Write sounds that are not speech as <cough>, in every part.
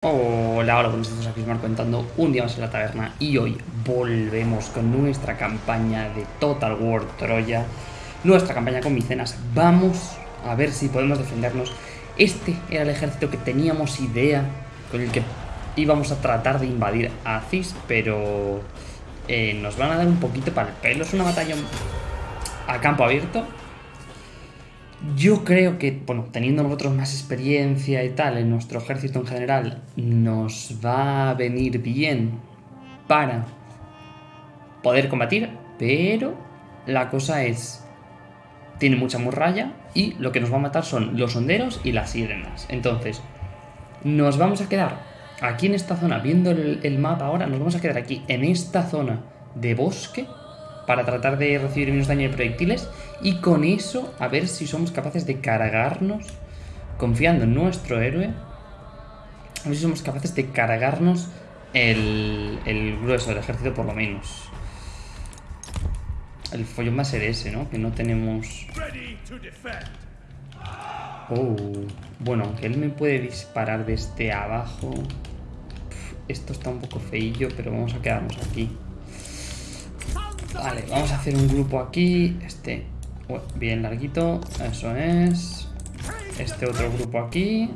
Hola, hola, buenos días, aquí Marco contando un día más en la taberna y hoy volvemos con nuestra campaña de Total War Troya, nuestra campaña con micenas. Vamos a ver si podemos defendernos. Este era el ejército que teníamos idea con el que íbamos a tratar de invadir Aziz, pero eh, nos van a dar un poquito para el pelo. Es una batalla a campo abierto, yo creo que, bueno, teniendo nosotros más experiencia y tal en nuestro ejército en general, nos va a venir bien para poder combatir, pero la cosa es, tiene mucha muralla y lo que nos va a matar son los honderos y las sirenas. Entonces, nos vamos a quedar aquí en esta zona, viendo el mapa ahora, nos vamos a quedar aquí en esta zona de bosque para tratar de recibir menos daño de proyectiles y con eso a ver si somos capaces de cargarnos, confiando en nuestro héroe, a ver si somos capaces de cargarnos el, el grueso del ejército por lo menos. El follón va a ser ese, ¿no? Que no tenemos... Oh, bueno, aunque él me puede disparar desde abajo... Esto está un poco feillo, pero vamos a quedarnos aquí. Vale, vamos a hacer un grupo aquí. Este, bien larguito. Eso es. Este otro grupo aquí.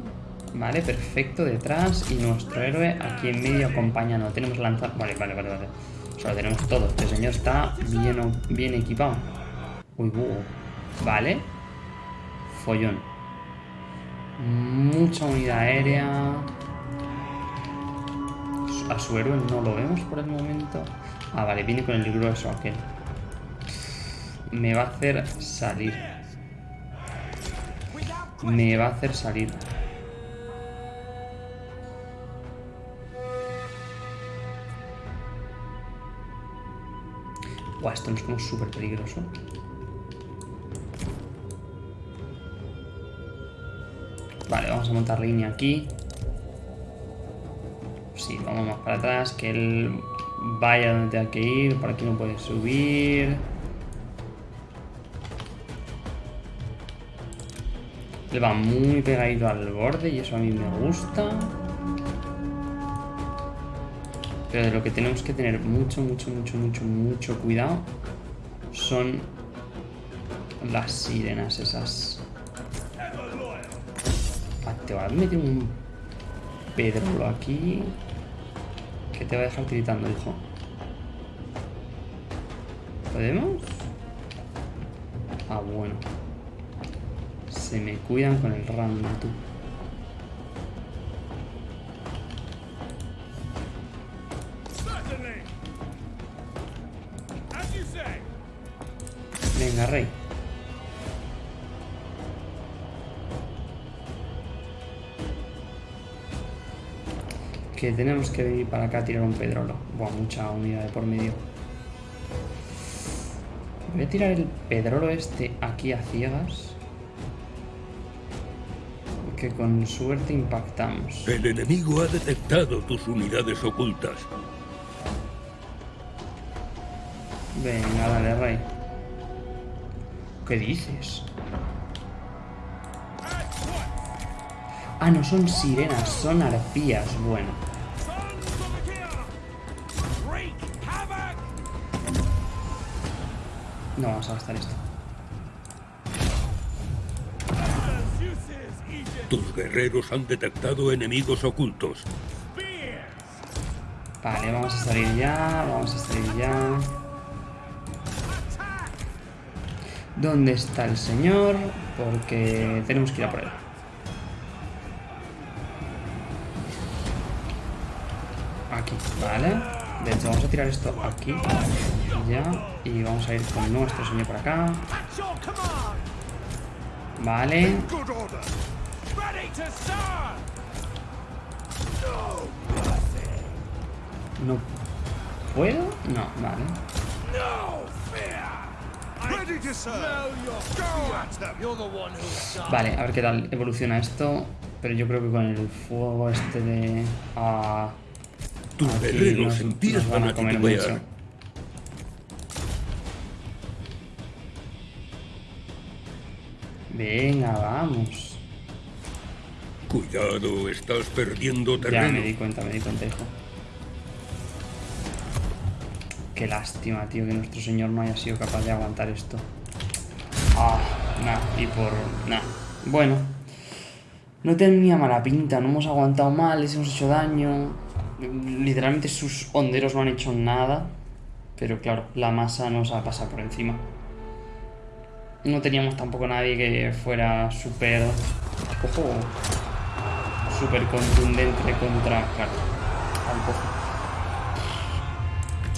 Vale, perfecto, detrás. Y nuestro héroe aquí en medio acompaña. No tenemos lanzar. Vale, vale, vale, vale. O sea, tenemos todo. Este señor está bien, bien equipado. Uy, búho. Vale. Follón. Mucha unidad aérea. A su héroe no lo vemos por el momento. Ah, vale, viene con el grueso aquel. Me va a hacer salir. Me va a hacer salir. Buah, esto es como súper peligroso. Vale, vamos a montar línea aquí. Sí, vamos más para atrás, que él Vaya donde tenga que ir. Por aquí no puede subir. Le va muy pegadito al borde y eso a mí me gusta. Pero de lo que tenemos que tener mucho, mucho, mucho, mucho, mucho cuidado son las sirenas esas. Ah, te a meter un pedro aquí te va a dejar tiritando, hijo. ¿Podemos? Ah, bueno. Se me cuidan con el random, tú. Que tenemos que venir para acá a tirar un pedrolo. Buah, mucha unidad de por medio. Voy a tirar el pedrolo este aquí a ciegas. Que con suerte impactamos. El enemigo ha detectado tus unidades ocultas. Venga, dale, rey. ¿Qué dices? Ah, no son sirenas, son arpías. Bueno. No vamos a gastar esto. Tus guerreros han detectado enemigos ocultos. Vale, vamos a salir ya, vamos a salir ya. ¿Dónde está el señor? Porque tenemos que ir a por él. Aquí, vale. Vamos a tirar esto aquí. Ya. Y vamos a ir con nuestro señor por acá. Vale. ¿No puedo? No, vale. Vale, a ver qué tal evoluciona esto. Pero yo creo que con el fuego este de... Ah, tus guerreros empiezan a mucho. Venga, vamos. Cuidado, estás perdiendo Ya terreno. me di cuenta, me di cuenta, hijo. Qué lástima, tío, que nuestro señor no haya sido capaz de aguantar esto. Ah, nah, y por... Nah. Bueno. No tenía mala pinta, no hemos aguantado mal, les hemos hecho daño. Literalmente sus honderos no han hecho nada. Pero claro, la masa nos ha pasado por encima. No teníamos tampoco nadie que fuera súper... Ojo. Súper contundente contra... Claro.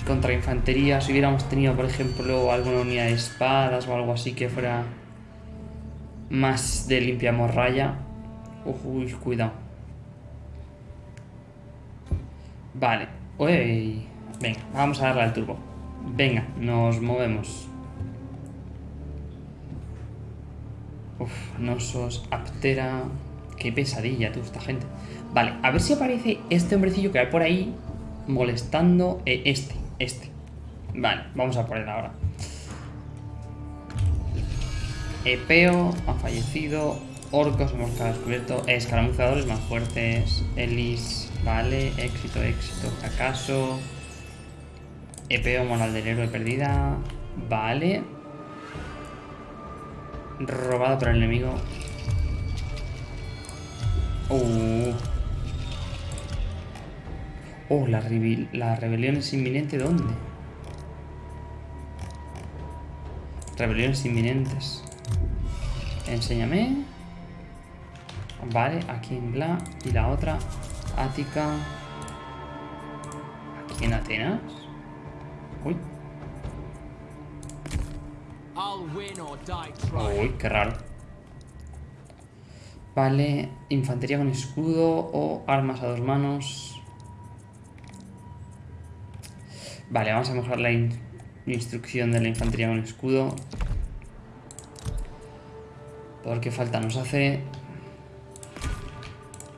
Contra infantería, si hubiéramos tenido, por ejemplo, alguna unidad de espadas o algo así que fuera más de limpia morralla. Ojo, cuidado. Vale. Uy. Venga, vamos a darle al turbo. Venga, nos movemos. Uf, Nosos, Aptera. Qué pesadilla, tú, esta gente. Vale, a ver si aparece este hombrecillo que hay por ahí molestando. eh, este, este. Vale, vamos a por él ahora. Epeo ha fallecido. Orcos hemos descubierto. Escaramuzadores más fuertes. Elis, vale. Éxito, éxito, fracaso. Epeo, moral del héroe perdida. Vale. Robado por el enemigo. Uh. Oh, la rebelión es inminente. ¿Dónde? Rebeliones inminentes. Enséñame. Vale, aquí en Bla. Y la otra, Ática. Aquí en Atenas. Uy, uy, qué raro. Vale, infantería con escudo o armas a dos manos. Vale, vamos a mejorar la in- instrucción de la infantería con escudo. Porque falta nos hace...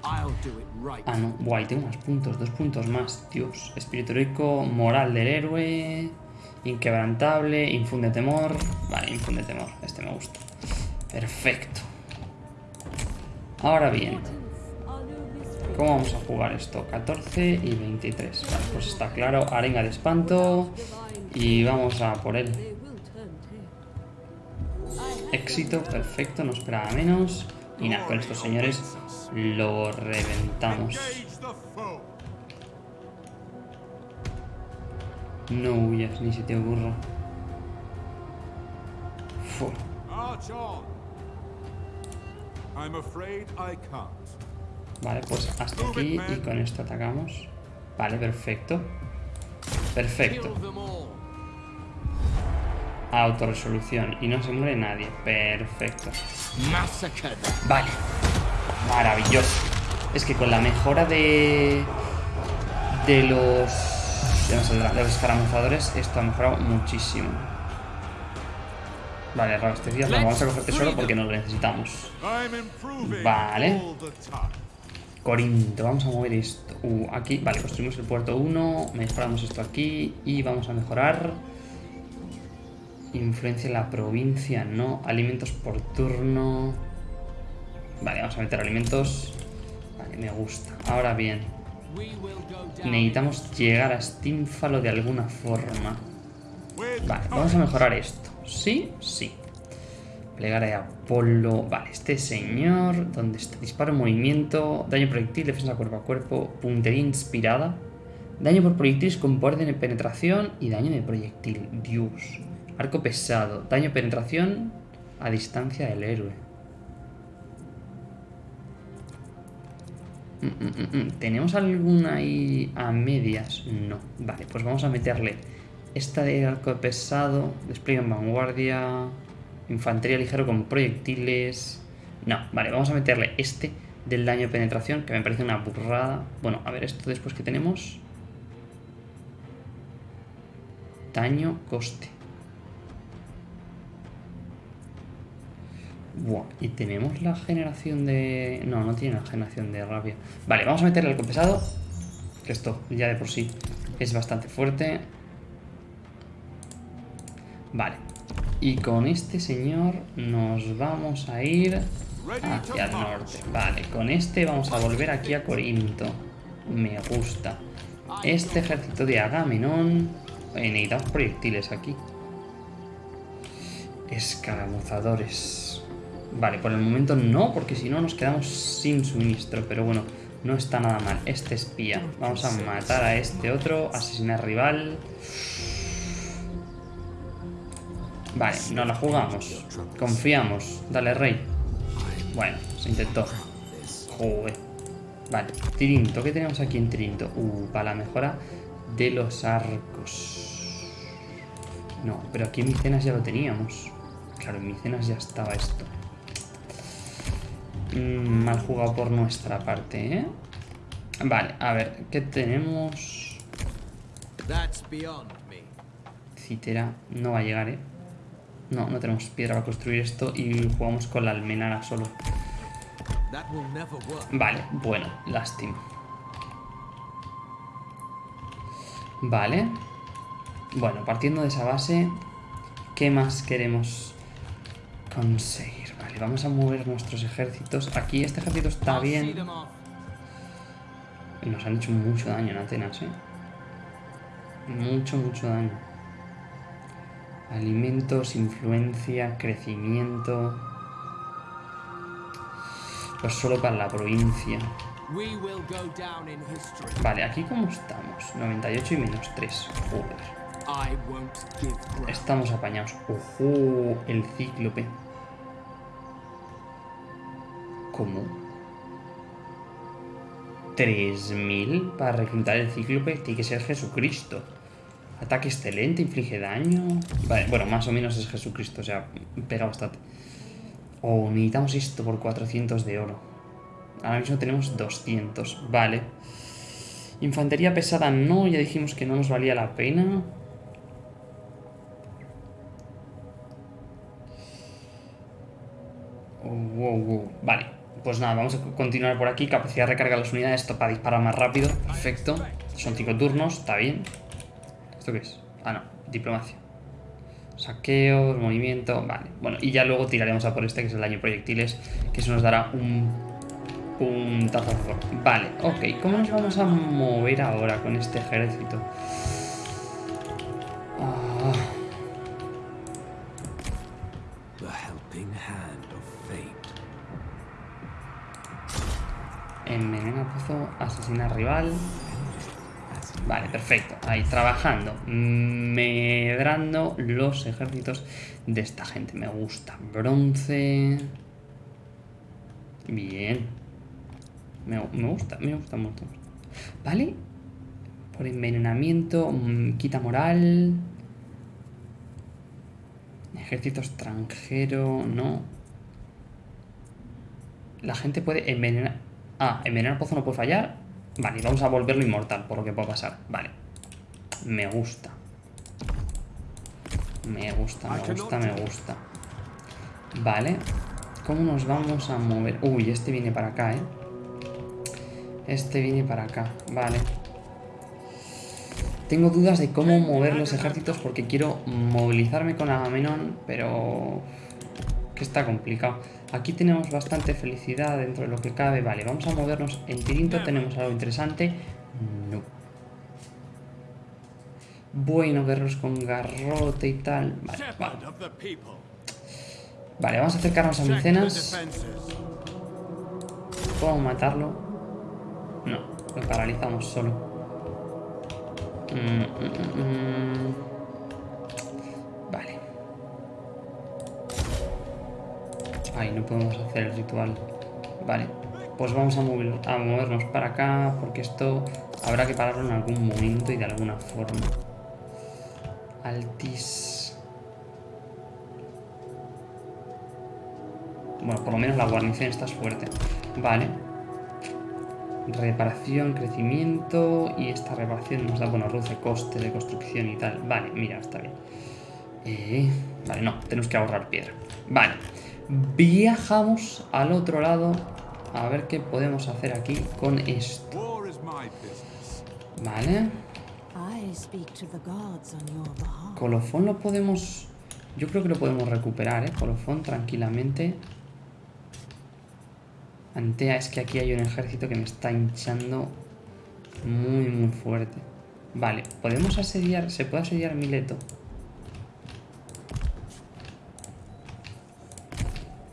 I'll do it right. Ah, no. Guay, tengo más puntos. Dos puntos más. Dios. Espíritu heroico, moral del héroe, inquebrantable, infunde temor. Vale, infunde temor. Este me gusta. Perfecto. Ahora bien, ¿cómo vamos a jugar esto? 14 y 23. Vale, pues está claro. Arenga de espanto. Y vamos a por él. Éxito, perfecto, no esperaba menos. Y nada, con estos señores lo reventamos. No huyas, ni se te ocurra. Vale, pues hasta aquí y con esto atacamos. Vale, perfecto. Perfecto. Autorresolución. Y no se muere nadie. Perfecto. Vale. Maravilloso. Es que con la mejora de... De los... De los escaramuzadores, esto ha mejorado muchísimo. Vale, Rabastecidas, lo vamos a coger tesoro porque no lo necesitamos. Vale. Corinto, vamos a mover esto. Uh, aquí, vale, construimos el puerto 1, mejoramos esto aquí y vamos a mejorar. Influencia en la provincia, no. Alimentos por turno. Vale, vamos a meter alimentos. Vale, me gusta. Ahora bien, necesitamos llegar a Stínfalo de alguna forma. Vale, vamos a mejorar esto. ¿Sí? Sí. Plegaria de Apolo. Vale, este señor. ¿Dónde está? Disparo en movimiento. Daño proyectil, defensa cuerpo a cuerpo. Puntería inspirada. Daño por proyectiles con poder de penetración y daño de proyectil. Dios. Arco pesado. Daño penetración a distancia del héroe. Mm, mm, mm. ¿Tenemos alguna ahí a medias? No. Vale, pues vamos a meterle esta de arco pesado, despliegue en vanguardia, infantería ligero con proyectiles. No, vale, vamos a meterle este del daño penetración, que me parece una burrada. Bueno, a ver, esto después que tenemos. Daño, coste. Buah, y tenemos la generación de... No, no tiene la generación de rabia. Vale, vamos a meterle al pesado. Que esto ya de por sí es bastante fuerte. Vale. Y con este señor nos vamos a ir hacia el norte. Vale, con este vamos a volver aquí a Corinto. Me gusta. Este ejército de Agamenón. Eh, necesitamos proyectiles aquí. Escaramuzadores. Vale, por el momento no, porque si no nos quedamos sin suministro. Pero bueno, no está nada mal. Este espía. Vamos a matar a este otro. Asesinar rival. Vale, no la jugamos. Confiamos. Dale, rey. Bueno, se intentó. Joder. Vale, Tirinto. ¿Qué tenemos aquí en Tirinto? Uh, para la mejora de los arcos. No, pero aquí en Micenas ya lo teníamos. Claro, en Micenas ya estaba esto. Mm, mal jugado por nuestra parte, ¿eh? Vale, a ver, ¿qué tenemos? Citera no va a llegar, ¿eh? No, no tenemos piedra para construir esto y jugamos con la almenara solo. Vale, bueno, lástima. Vale. Bueno, partiendo de esa base, ¿qué más queremos conseguir? Vale, vamos a mover nuestros ejércitos. Aquí este ejército está bien. Y nos han hecho mucho daño en Atenas, ¿eh? Mucho, mucho daño. Alimentos, influencia, crecimiento. Pues solo para la provincia. Vale, aquí cómo estamos. 98 y menos 3. Joder. Estamos apañados. Ojo, el cíclope. ¿Cómo? 3000 para reclutar el cíclope. Tiene que ser Jesucristo. Ataque excelente, inflige daño. Vale, bueno, más o menos es Jesucristo, o sea, pega bastante. Oh, necesitamos esto por 400 de oro. Ahora mismo tenemos 200. Vale. Infantería pesada no, ya dijimos que no nos valía la pena. Oh, wow, wow. Vale, pues nada, vamos a continuar por aquí. Capacidad de recarga de las unidades, esto para disparar más rápido. Perfecto. Son 5 turnos, está bien. ¿Esto qué es? Ah, no, diplomacia. Saqueo, movimiento, vale. Bueno, y ya luego tiraremos a por este, que es el daño proyectiles, que eso nos dará un puntazo. a favor. Vale, ok. ¿Cómo nos vamos a mover ahora con este ejército? Ah, envenena pozo, asesina rival. Vale, perfecto. Ahí, trabajando. Medrando los ejércitos de esta gente. Me gusta. Bronce. Bien. Me, me gusta, me gusta mucho. Vale. Por envenenamiento. mm, Quita moral. Ejército extranjero. No. La gente puede envenenar. Ah, envenenar pozo no puede fallar. Vale, vamos a volverlo inmortal, por lo que pueda pasar. Vale. Me gusta. Me gusta, me gusta, me gusta. Vale. ¿Cómo nos vamos a mover? Uy, este viene para acá, ¿eh? Este viene para acá. Vale. Tengo dudas de cómo mover los ejércitos porque quiero movilizarme con Agamenón, pero... que está complicado. Aquí tenemos bastante felicidad dentro de lo que cabe. Vale, vamos a movernos. En Tirinto tenemos algo interesante. No. Bueno, verlos con garrote y tal. Vale, vale. Vale, vamos a acercarnos a Micenas. ¿Puedo matarlo? No, lo paralizamos solo. Mm, mm, mm, Ay, no podemos hacer el ritual. Vale, pues vamos a movernos para acá porque esto habrá que pararlo en algún momento y de alguna forma. Altis. Bueno, por lo menos la guarnición está fuerte. Vale. Reparación, crecimiento. Y esta reparación nos da, bueno, reduce coste de construcción y tal. Vale, mira, está bien. Eh, vale, no, tenemos que ahorrar piedra. Vale. Viajamos al otro lado. A ver qué podemos hacer aquí con esto. Vale. Colofón lo podemos... Yo creo que lo podemos recuperar, ¿eh? Colofón tranquilamente. Antea, es que aquí hay un ejército que me está hinchando muy, muy fuerte. Vale, podemos asediar, se puede asediar Mileto.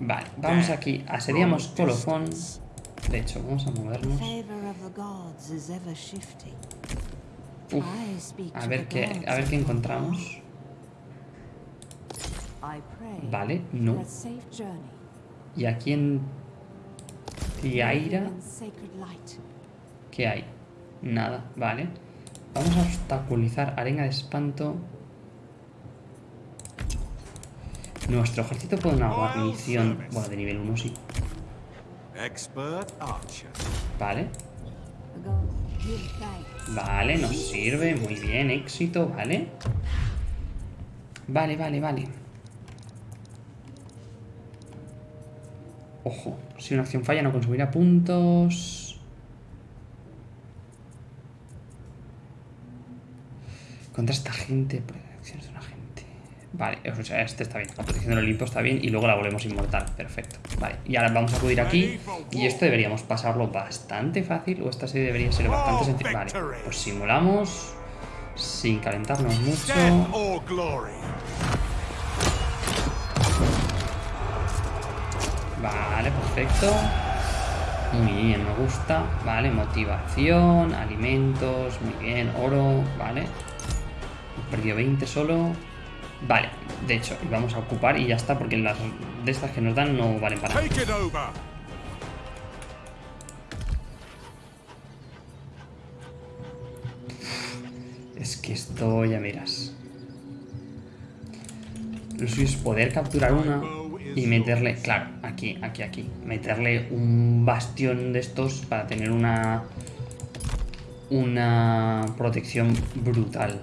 Vale, vamos aquí, asediamos Colofón. De hecho, vamos a movernos. Uf, a ver qué, a ver qué encontramos. Vale, no. Y aquí en Tiaira. ¿qué hay? Nada, vale. Vamos a obstaculizar arena de espanto. Nuestro ejército pone una guarnición, bueno, de nivel 1 sí, Expert archer. vale. Vale, nos sirve, muy bien, éxito, vale. Vale, vale, vale. Ojo, si una acción falla no consumirá puntos. Contra esta gente, gente. Vale, o sea, este está bien. La protección del Olimpo está bien y luego la volvemos inmortal. Perfecto. Vale, y ahora vamos a acudir aquí. Y esto deberíamos pasarlo bastante fácil. O esta serie debería ser bastante sencilla. Vale, pues simulamos. Sin calentarnos mucho. Vale, perfecto. Muy bien, me gusta. Vale, motivación, alimentos, muy bien, oro, vale. Perdió 20 solo. Vale, de hecho, vamos a ocupar y ya está, porque las de estas que nos dan no valen para nada. Es que esto ya miras. Lo suyo es poder capturar una y meterle, claro, aquí, aquí, aquí. Meterle un bastión de estos para tener una una protección brutal.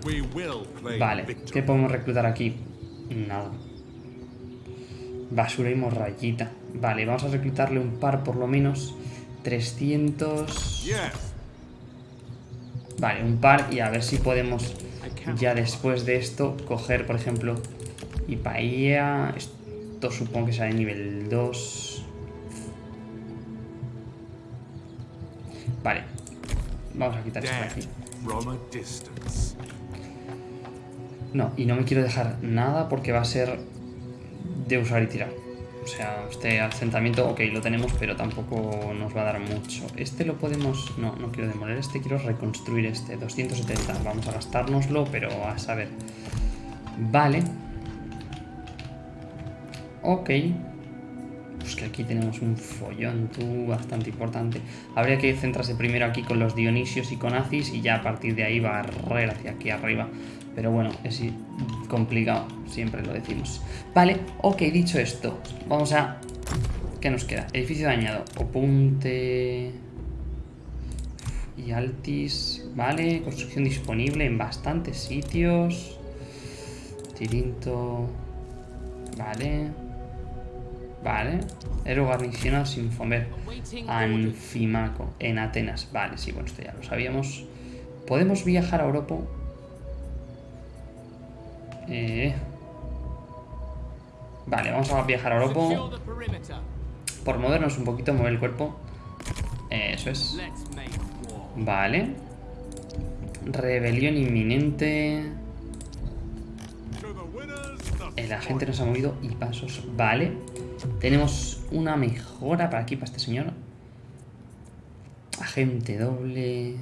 Vale, ¿qué podemos reclutar aquí? Nada. Basura y morrayita. Vale, vamos a reclutarle un par por lo menos. 300... Yes. Vale, un par y a ver si podemos ya después de esto coger, por ejemplo, Ipaía. Esto supongo que será de nivel 2. Vale. Vamos a quitar esto de aquí. No, y no me quiero dejar nada porque va a ser de usar y tirar. O sea, este asentamiento, ok, lo tenemos, pero tampoco nos va a dar mucho. Este lo podemos... No, no quiero demoler este, quiero reconstruir este. 270, vamos a gastárnoslo, pero a saber. Vale. Ok. Pues que aquí tenemos un follón, tú, bastante importante. Habría que centrarse primero aquí con los Dionisios y con Acis y ya a partir de ahí barrer hacia aquí arriba. Pero bueno, es complicado, siempre lo decimos. Vale, ok, dicho esto, vamos a... ¿Qué nos queda? Edificio dañado, Opunte... Y Altis, vale, construcción disponible en bastantes sitios. Tirinto... Vale... Vale. Héroe garnicionado sin fomer. Anfimaco. En Atenas. Vale, sí, bueno, esto ya lo sabíamos. ¿Podemos viajar a Europa? Eh. Vale, vamos a viajar a Europa. Por movernos un poquito, mover el cuerpo. Eso es. Vale. Rebelión inminente. El agente nos ha movido y pasos. Vale. Tenemos una mejora para aquí, para este señor. Agente doble.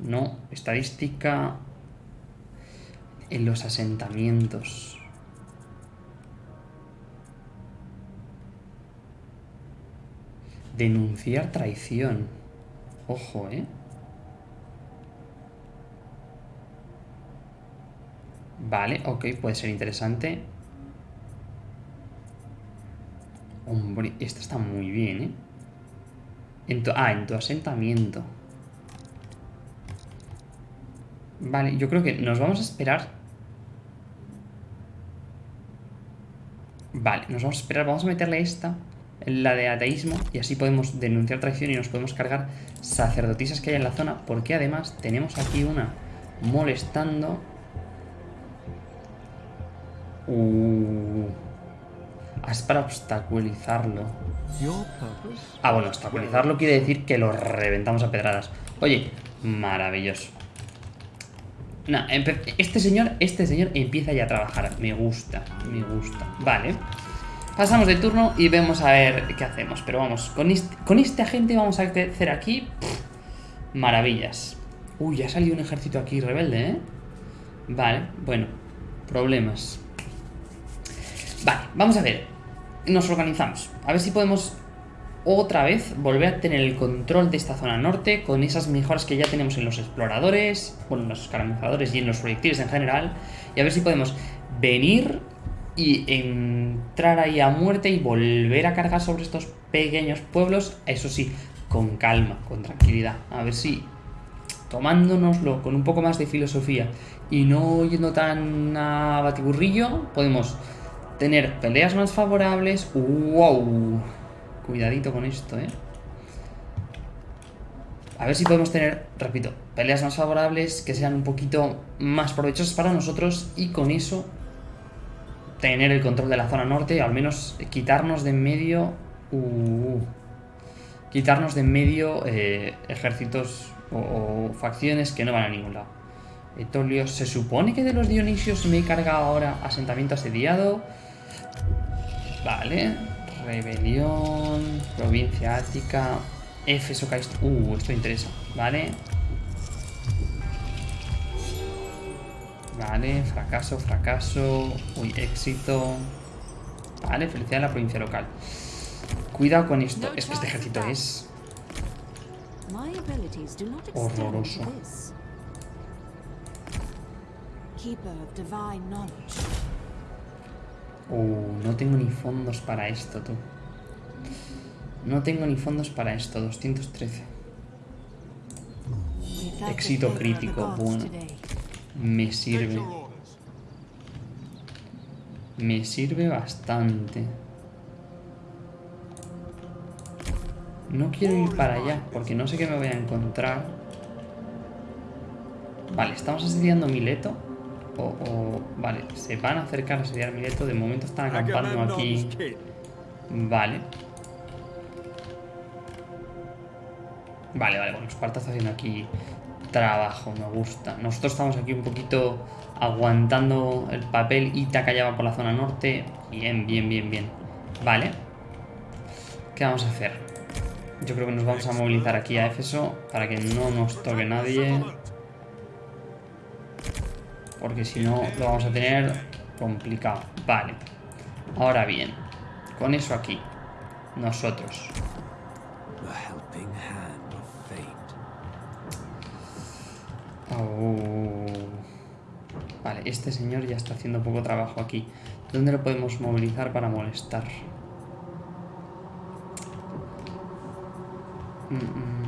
No. Estadística. En los asentamientos. Denunciar traición. Ojo, ¿eh? Vale, ok, puede ser interesante. Hombre, esta está muy bien, ¿eh? Ah, en tu asentamiento. Vale, yo creo que nos vamos a esperar. Vale, nos vamos a esperar. Vamos a meterle esta, la de ateísmo, y así podemos denunciar traición y nos podemos cargar sacerdotisas que hay en la zona, porque además tenemos aquí una molestando. Uh, es para obstaculizarlo. Purpose? Ah, bueno, obstaculizarlo quiere decir que lo reventamos a pedradas. Oye, maravilloso. Empe- este señor, este señor empieza ya a trabajar. Me gusta, me gusta. Vale. Pasamos de turno y vemos a ver qué hacemos. Pero vamos, con este, con este agente vamos a hacer aquí... pff, maravillas. Uy, ya ha salido un ejército aquí rebelde, ¿eh? Vale, bueno. Problemas. Vale, vamos a ver. Nos organizamos. A ver si podemos otra vez volver a tener el control de esta zona norte con esas mejoras que ya tenemos en los exploradores, bueno, en los escaramuzadores y en los proyectiles en general. Y a ver si podemos venir y entrar ahí a muerte y volver a cargar sobre estos pequeños pueblos, eso sí, con calma, con tranquilidad. A ver si tomándonoslo con un poco más de filosofía y no yendo tan a batiburrillo, podemos tener peleas más favorables. ¡Wow! Cuidadito con esto, ¿eh? A ver si podemos tener, repito, peleas más favorables que sean un poquito más provechosas para nosotros y con eso tener el control de la zona norte, al menos quitarnos de en medio... Uh, quitarnos de en medio eh, ejércitos o, o facciones que no van a ningún lado. Etolio, se supone que de los Dionisios me he cargado ahora asentamiento asediado. Vale. Rebelión. Provincia Ática. Éfeso. Uh, esto interesa. Vale. Vale, fracaso, fracaso. Uy, éxito. Vale, felicidad en la provincia local. Cuidado con esto. Es que este ejército es. Horroroso. Uh, no tengo ni fondos para esto, tú. No tengo ni fondos para esto. 213. We felt the Éxito crítico, bueno. Me sirve. Me sirve bastante. No quiero ir para allá porque no sé qué me voy a encontrar. Vale, estamos asediando Mileto. O, o- vale, se van a acercar a asediar Mileto. De momento están acampando aquí. Vale. Vale, vale, bueno, Esparta está haciendo aquí trabajo, me gusta. Nosotros estamos aquí un poquito aguantando el papel. Ítaca ya va por la zona norte. Bien, bien, bien, bien. Vale. ¿Qué vamos a hacer? Yo creo que nos vamos a movilizar aquí a Éfeso para que no nos toque nadie. Porque si no, lo vamos a tener complicado. Vale. Ahora bien, con eso aquí, nosotros. Oh. Vale, este señor ya está haciendo poco trabajo aquí. ¿Dónde lo podemos movilizar para molestar? Mm, mm.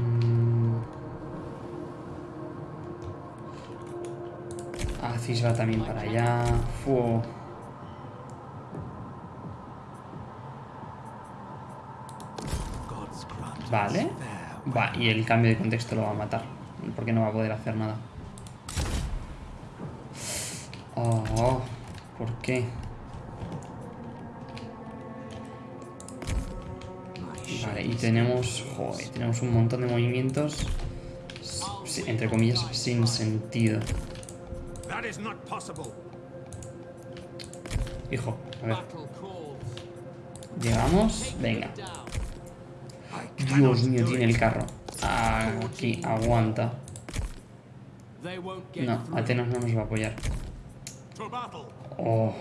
Acis va también para allá. Vale. Va, y el cambio de contexto lo va a matar. Porque no va a poder hacer nada. Oh, ¿por qué? Vale, y tenemos... Joder, tenemos un montón de movimientos... Entre comillas, sin sentido. That is not possible. Hijo, a ver. Llegamos. Venga. Dios mío, tiene el carro. Aquí, aguanta. No, Atenas no nos va a apoyar. Oh,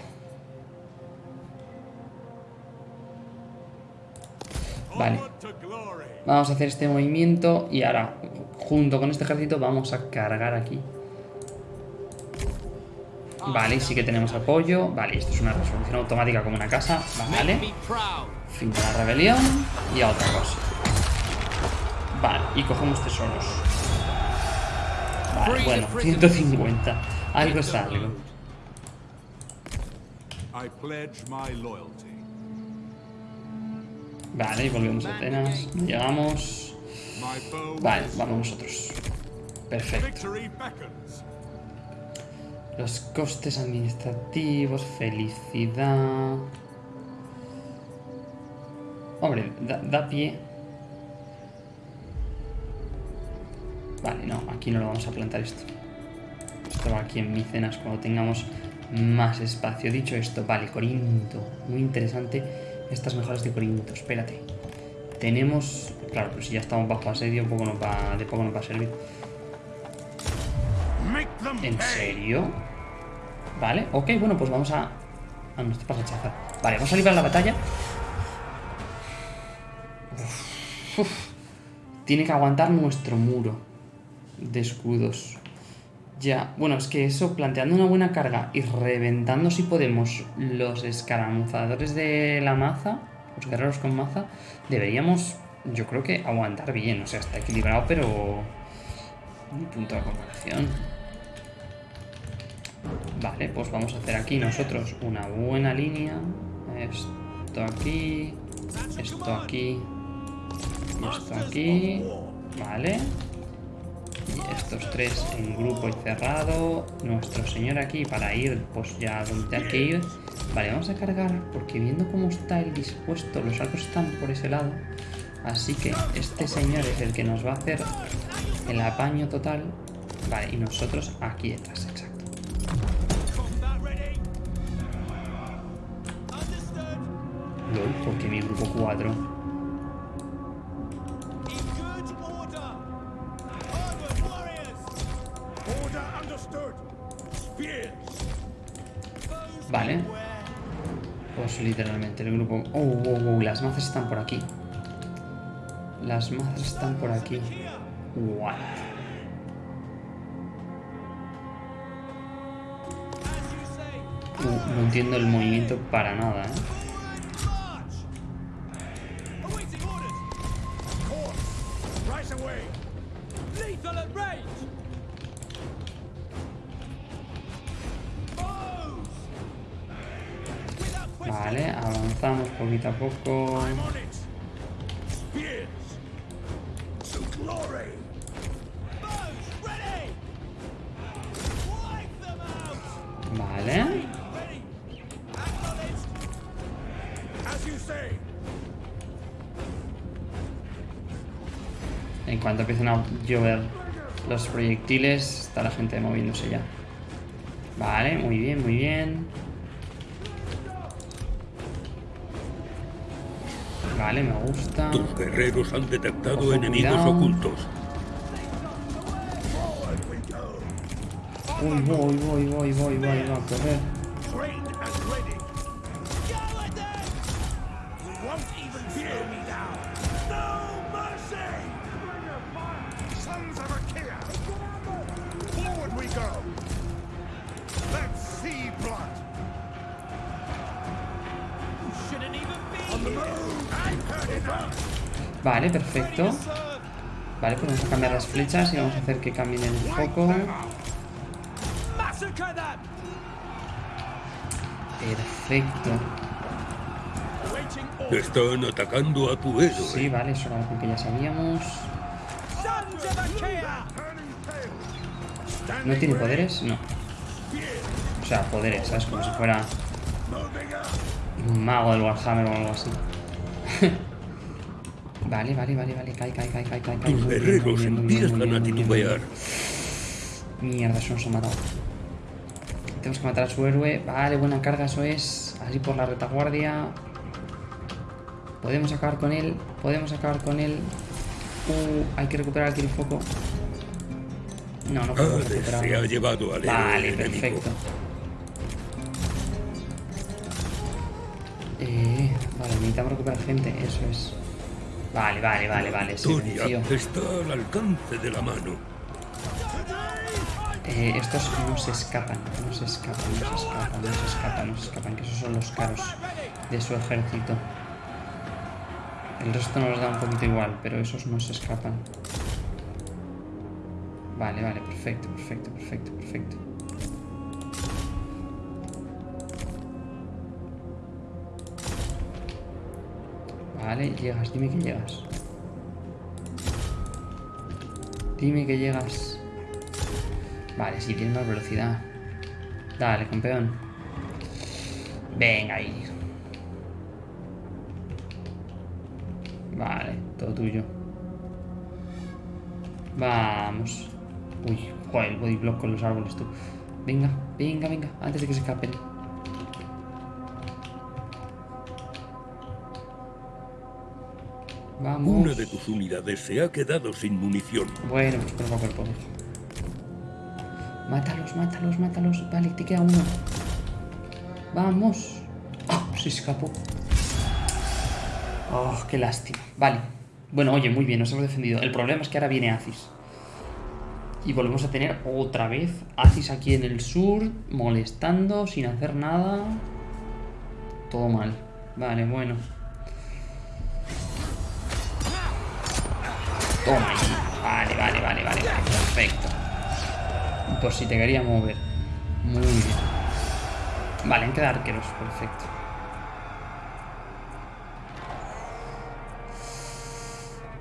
Vale. Vamos a hacer este movimiento y ahora, junto con este ejército, vamos a cargar aquí. Vale, sí que tenemos apoyo. Vale, esto es una resolución automática como una casa. Vale. Fin de la rebelión y a otra cosa. Vale, y cogemos tesoros. Vale, bueno, 150. Algo es algo. Vale, y volvemos a Atenas. Llegamos. Vale, vamos nosotros. Perfecto. Los costes administrativos, felicidad. Hombre, da, da pie. Vale, no, aquí no lo vamos a plantar esto. Esto va aquí en Micenas cuando tengamos más espacio. Dicho esto, vale, Corinto. Muy interesante estas mejoras de Corinto. Espérate. Tenemos... Claro, pero si ya estamos bajo asedio, poco nos va, de poco nos va a servir. ¿En serio? Vale, ok, bueno, pues vamos a... Ah, no, esto rechazar. Vale, vamos a librar la batalla. Tiene que aguantar nuestro muro de escudos. Ya, bueno, es que eso, planteando una buena carga y reventando si podemos los escaramuzadores de la maza, los guerreros con maza, deberíamos, yo creo que aguantar bien. O sea, está equilibrado, pero... Un punto de comparación. Vale, pues vamos a hacer aquí nosotros una buena línea. Esto aquí, esto aquí, esto aquí. Vale. Y estos tres en grupo y cerrado. Nuestro señor aquí para ir pues ya donde hay que ir. Vale, vamos a cargar porque viendo cómo está el dispuesto, los arcos están por ese lado. Así que este señor es el que nos va a hacer el apaño total. Vale, y nosotros aquí detrás, LOL, porque mi grupo 4. Order understood. Spears. Vale. Pues literalmente el grupo... Oh, oh, oh, las mazas están por aquí. Las mazas están por aquí. What? Uh, no entiendo el movimiento para nada, ¿eh? Lethal at range! Vale, avanzamos poquito a poco. Llover los proyectiles, está la gente moviéndose ya. Vale, muy bien, muy bien. Vale, me gusta. Tus guerreros han detectado Ojo, enemigos cuidado. ocultos. Uy, voy, voy, voy, voy, voy, voy a correr. Vale, perfecto. Vale, pues vamos a cambiar las flechas y vamos a hacer que cambien el foco. Massacre them! Perfecto. Están atacando a tu héroe. Sí, vale, eso era algo que ya sabíamos. ¿No tiene poderes? No. O sea, poderes, ¿sabes? Como si fuera un mago del Warhammer o algo así. Vale, vale, vale, vale. Cae, cae, cae, cae, cae. cae. Tus guerreros empiezan a titubear. Mierda, eso nos ha matado. Tenemos que matar a su héroe. Vale, buena carga, eso es. Así por la retaguardia. Podemos acabar con él. Podemos acabar con él. Uh, hay que recuperar aquí el foco. No, no podemos Hades se ha llevado al Vale, perfecto. Eh, vale, necesitamos recuperar gente, eso es. Vale, vale, vale, vale, Victoria venció. está al alcance de la mano. Eh, estos no se escapan, no se escapan, no se escapan, no se escapan, no se escapan, que esos son los caros de su ejército. El resto nos da un poquito igual, pero esos no se escapan. Vale, vale, perfecto, perfecto, perfecto, perfecto. Vale, llegas, dime que llegas. Dime que llegas. Vale, sí, tiene más velocidad. Dale, campeón. Venga ahí. Vale, todo tuyo. Vamos. Uy, joder, el block con los árboles, tú. Venga, venga, venga, antes de que se escapen. Vamos. Una de tus unidades se ha quedado sin munición. Bueno, pues cuerpo a cuerpo. Mátalos, mátalos, mátalos. Vale, te queda uno. Vamos. ¡Ah! Se escapó. Oh, qué lástima. Vale. Bueno, oye, muy bien, nos hemos defendido. El problema es que ahora viene Aziz. Y volvemos a tener otra vez Aziz aquí en el sur, molestando, sin hacer nada. Todo mal. Vale, bueno. Vale, vale, vale, vale. Perfecto. Por si te quería mover. Muy bien. Vale, han quedado arqueros. Perfecto.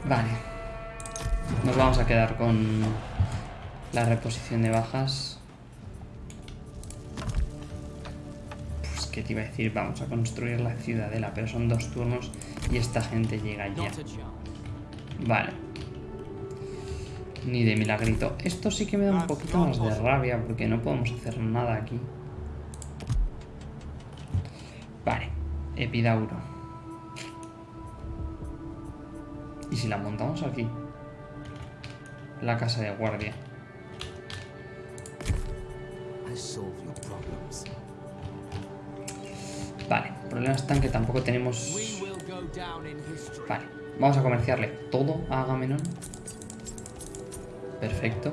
Vale. Nos vamos a quedar con la reposición de bajas. Pues, ¿qué te iba a decir? Vamos a construir la ciudadela, pero son dos turnos y esta gente llega ya. Vale. Ni de milagrito. Esto sí que me da un poquito más de rabia porque no podemos hacer nada aquí. Vale. Epidauro. ¿Y si la montamos aquí? La casa de guardia. Vale. El problema está en que tampoco tenemos... Vale, vamos a comerciarle todo a Agamenón. Perfecto.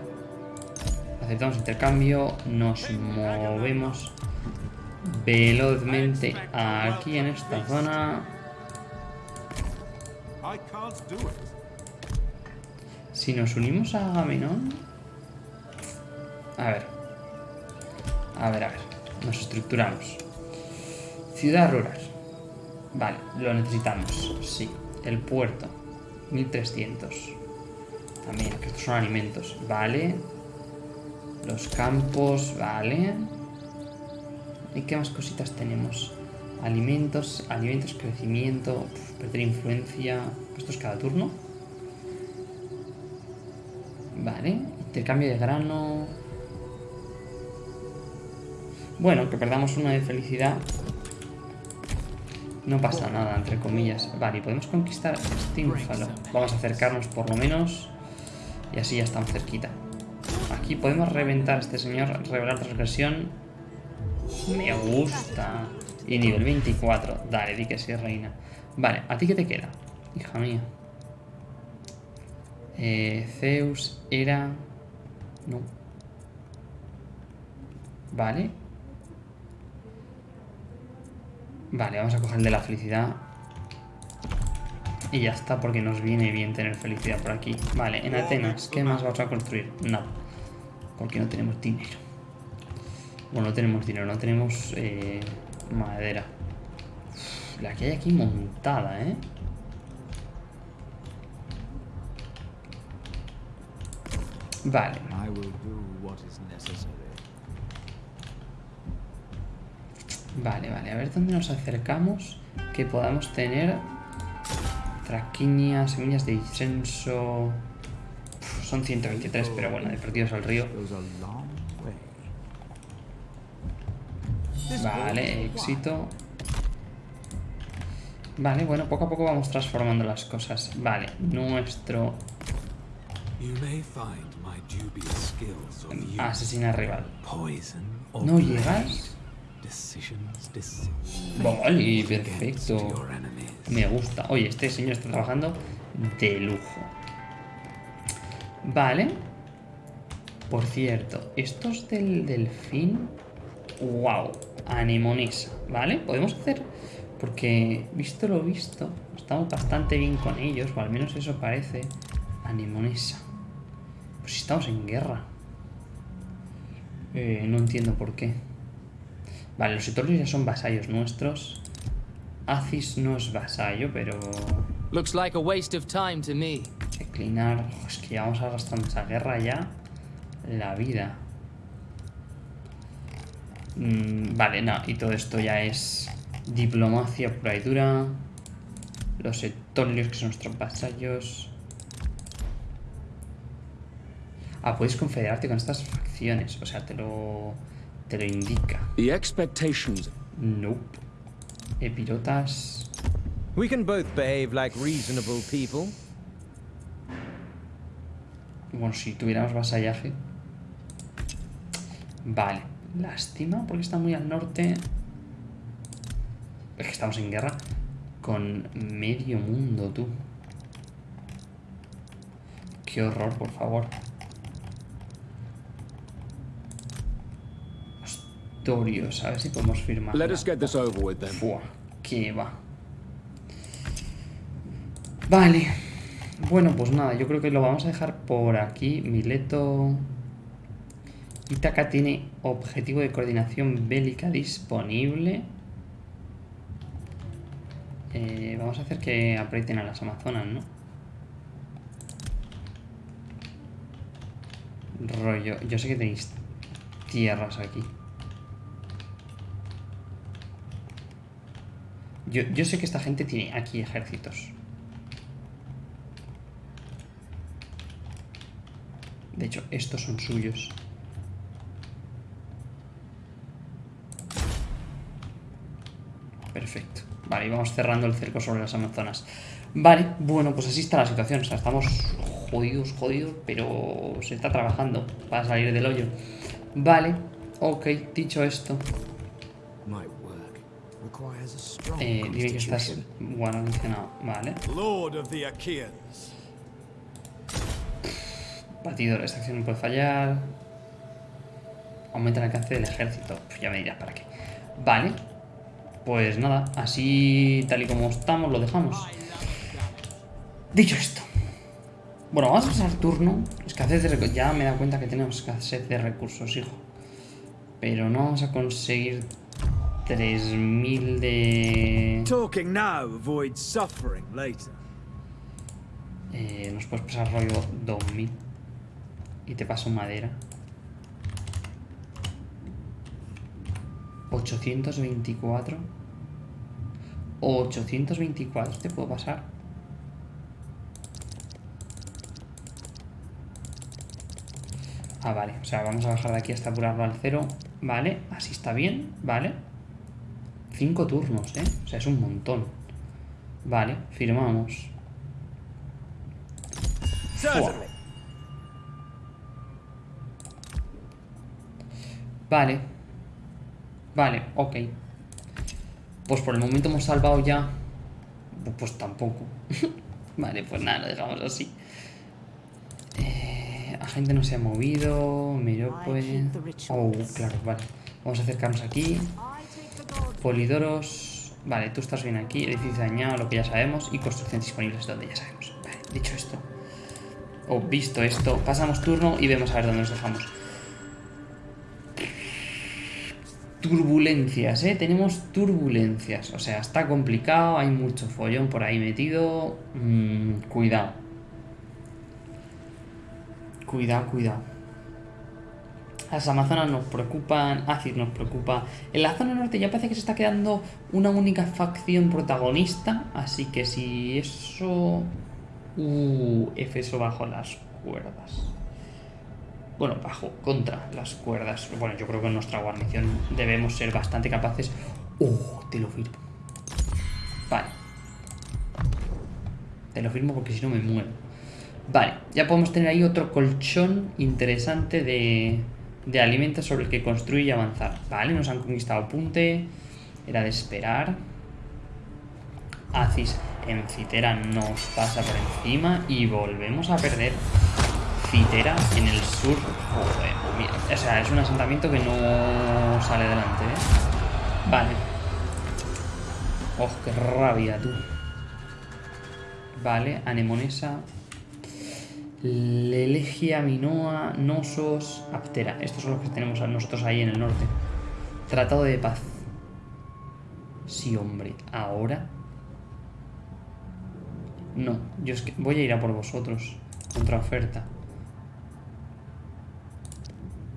Aceptamos intercambio, nos movemos velozmente aquí en esta zona. Si nos unimos a Agamenón... A ver. A ver, a ver. Nos estructuramos. Ciudad rural. Vale, lo necesitamos. Sí. El puerto. 1300. También, que estos son alimentos. Vale. Los campos. Vale. ¿Y qué más cositas tenemos? Alimentos, alimentos, crecimiento, uf, perder influencia. ¿Esto es cada turno? Vale. Intercambio de grano. Bueno, que perdamos una de felicidad. No pasa nada, entre comillas. Vale, y podemos conquistar Stínfalo. Vamos a acercarnos por lo menos. Y así ya estamos cerquita. Aquí podemos reventar a este señor, revelar transgresión. Me gusta. Y nivel 24. Dale, di que sí, reina. Vale, ¿a ti qué te queda? Hija mía. Eh, Zeus era... No. Vale. Vale, vamos a coger el de la felicidad. Y ya está, porque nos viene bien tener felicidad por aquí. Vale, en Atenas, ¿qué más vamos a construir? Nada. Porque no tenemos dinero. Bueno, no tenemos dinero, no tenemos eh, madera. Uf, la que hay aquí montada, ¿eh? Vale. Vale, vale, a ver dónde nos acercamos que podamos tener traquiñas, semillas de incenso. Uf, son 123, pero bueno, de perdidos al río. Vale, éxito. Vale, bueno, poco a poco vamos transformando las cosas. Vale, nuestro asesina rival. ¿No llegas? Vale, perfecto. Me gusta. Oye, este señor está trabajando de lujo. Vale. Por cierto, estos del delfín... ¡Wow! Anemonesa, ¿vale? Podemos hacer... Porque, visto lo visto, estamos bastante bien con ellos, o al menos eso parece. Anemonesa. Pues si estamos en guerra. Eh, no entiendo por qué. Vale, los etorios ya son vasallos nuestros. Aziz no es vasallo, pero... Looks like a waste of time to me. Declinar... Oh, es que ya vamos arrastrando esa guerra ya. La vida. Mm, vale, no, y todo esto ya es diplomacia pura y dura. Los, et- Tolios, que son nuestros vasallos. Ah, puedes confederarte con estas facciones. O sea, te lo. Te lo indica. The expectations. Nope. Epirotas. We can both behave like reasonable people. Bueno, si tuviéramos vasallaje. Vale. Lástima, porque está muy al norte. Es que estamos en guerra con medio mundo, tú. Qué horror, por favor. A ver si podemos firmar. Let us get this over with then. Fua, que va. Vale. Bueno, pues nada, yo creo que lo vamos a dejar por aquí. Mileto. Itaca tiene objetivo de coordinación bélica disponible. Eh, vamos a hacer que aprieten a las amazonas, ¿no? Rollo, yo sé que tenéis tierras aquí. Yo, sé que esta gente tiene aquí ejércitos. De hecho, estos son suyos. Perfecto. Vale, y vamos cerrando el cerco sobre las Amazonas. Vale, bueno, pues así está la situación. O sea, estamos jodidos, jodidos, pero se está trabajando para salir del hoyo. Vale, ok, dicho esto, eh, dime que estás bueno mencionado. Vale. Lord of the Achaeans. Batidor, esta acción no puede fallar. Aumenta el alcance del ejército. Pues ya me dirás para qué. Vale. Pues nada, así tal y como estamos, lo dejamos. Dicho esto. Bueno, vamos a pasar turno. Escasez de recursos. Ya me he dado cuenta que tenemos escasez de recursos, hijo. Pero no vamos a conseguir 3000 de... Talking now avoids suffering later. Eh, nos puedes pasar rollo 2000. Y te paso madera. 824. 824 te puedo pasar. Ah, vale. O sea, vamos a bajar de aquí hasta apurarlo al cero. Vale, así está bien. Vale. Cinco turnos, ¿eh? O sea, es un montón. Vale, firmamos. Vale. Vale, ok. Pues por el momento hemos salvado ya. Pues tampoco. <laughs> vale, pues nada, lo dejamos así. Eh, agente no se ha movido. Merope. Oh, claro, vale. Vamos a acercarnos aquí. Polidoros. Vale, tú estás bien aquí. Edificio dañado, lo que ya sabemos. Y construcción disponibles, donde ya sabemos. Vale, dicho esto. O visto esto, pasamos turno y vemos a ver dónde nos dejamos. Turbulencias, ¿eh? Tenemos turbulencias. O sea, está complicado, hay mucho follón por ahí metido. Mm, cuidado. Cuidado, cuidado. Las Amazonas nos preocupan, Acid nos preocupa. En la zona norte ya parece que se está quedando una única facción protagonista. Así que si eso... Uh, Efeso bajo las cuerdas. Bueno, bajo, contra las cuerdas. Bueno, yo creo que en nuestra guarnición debemos ser bastante capaces. Oh, te lo firmo. Vale. Te lo firmo porque si no me muero. Vale, ya podemos tener ahí otro colchón interesante de, de alimentos sobre el que construir y avanzar. Vale, nos han conquistado punte. Era de esperar. Acis en Citera nos pasa por encima y volvemos a perder Citera en el sur. Joder, mira, o sea, es un asentamiento que no sale adelante, ¿eh? Vale. Oh, qué rabia, tú. Vale, Anemonesa. Lelegia, Minoa, Nosos, Aptera. Estos son los que tenemos nosotros ahí en el norte. Tratado de paz. Sí, hombre. Ahora. No, yo es que voy a ir a por vosotros. Contra oferta.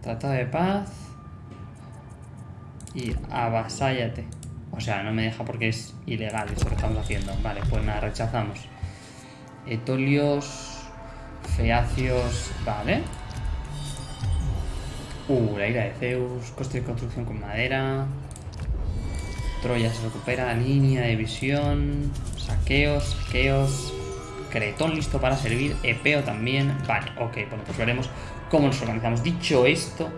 Tratado de paz. Y avasállate. O sea, no me deja porque es ilegal esto que estamos haciendo. Vale, pues nada, rechazamos. Etolios, Feacios, vale. Uh, la ira de Zeus, coste de construcción con madera. Troya se recupera, línea de visión, saqueos, saqueos. Cretón listo para servir, Epeo también. Vale, ok, bueno, pues veremos cómo nos organizamos. Dicho esto,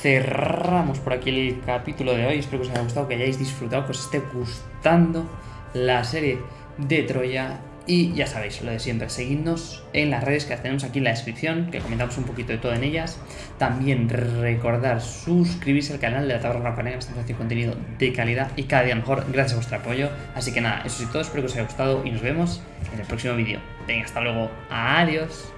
cerramos por aquí el capítulo de hoy. Espero que os haya gustado, que hayáis disfrutado, que os esté gustando la serie de Troya. Y ya sabéis, lo de siempre, seguidnos en las redes que tenemos aquí en la descripción, que comentamos un poquito de todo en ellas. También recordar suscribirse al canal de la Taberna Rapanera, estamos haciendo contenido de calidad y cada día mejor, gracias a vuestro apoyo. Así que nada, eso es todo, espero que os haya gustado y nos vemos en el próximo vídeo. Venga, hasta luego, adiós.